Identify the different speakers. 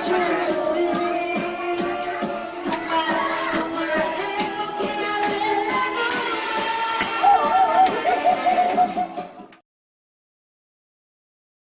Speaker 1: 中。